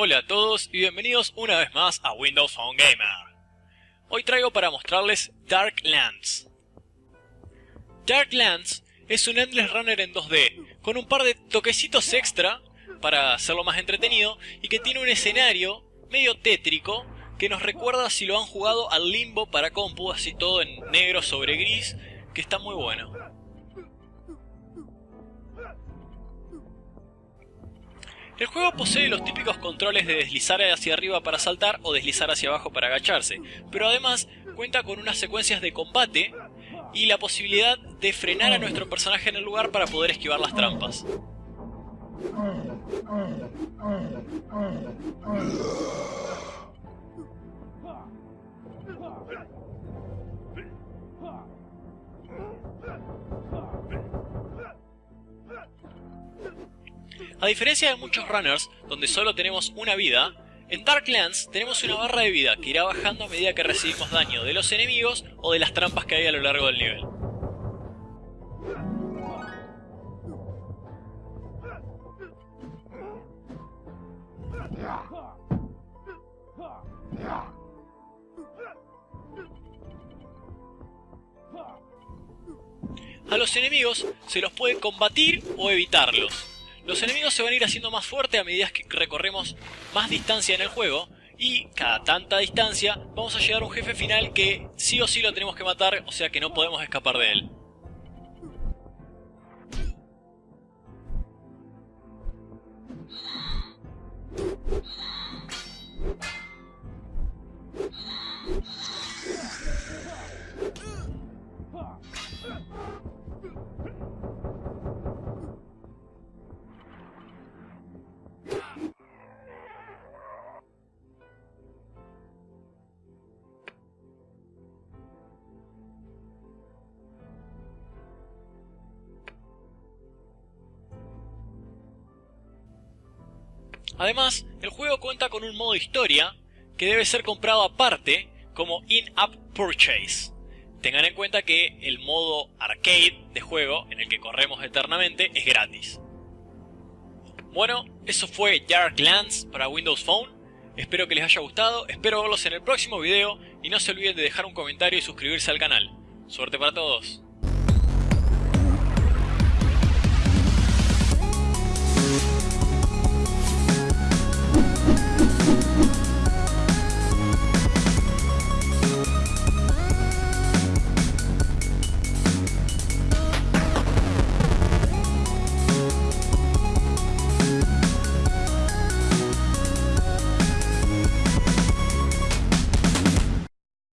Hola a todos y bienvenidos una vez más a Windows Phone Gamer. Hoy traigo para mostrarles Darklands. Darklands es un Endless Runner en 2D, con un par de toquecitos extra para hacerlo más entretenido y que tiene un escenario medio tétrico que nos recuerda si lo han jugado al Limbo para compu, así todo en negro sobre gris, que está muy bueno. El juego posee los típicos controles de deslizar hacia arriba para saltar o deslizar hacia abajo para agacharse, pero además cuenta con unas secuencias de combate y la posibilidad de frenar a nuestro personaje en el lugar para poder esquivar las trampas. A diferencia de muchos runners, donde solo tenemos una vida, en Darklands tenemos una barra de vida que irá bajando a medida que recibimos daño de los enemigos o de las trampas que hay a lo largo del nivel. A los enemigos se los puede combatir o evitarlos. Los enemigos se van a ir haciendo más fuertes a medida que recorremos más distancia en el juego y cada tanta distancia vamos a llegar a un jefe final que sí o sí lo tenemos que matar, o sea que no podemos escapar de él. Además, el juego cuenta con un modo historia que debe ser comprado aparte como in-app purchase. Tengan en cuenta que el modo arcade de juego, en el que corremos eternamente, es gratis. Bueno, eso fue Darklands para Windows Phone. Espero que les haya gustado, espero verlos en el próximo video y no se olviden de dejar un comentario y suscribirse al canal. Suerte para todos.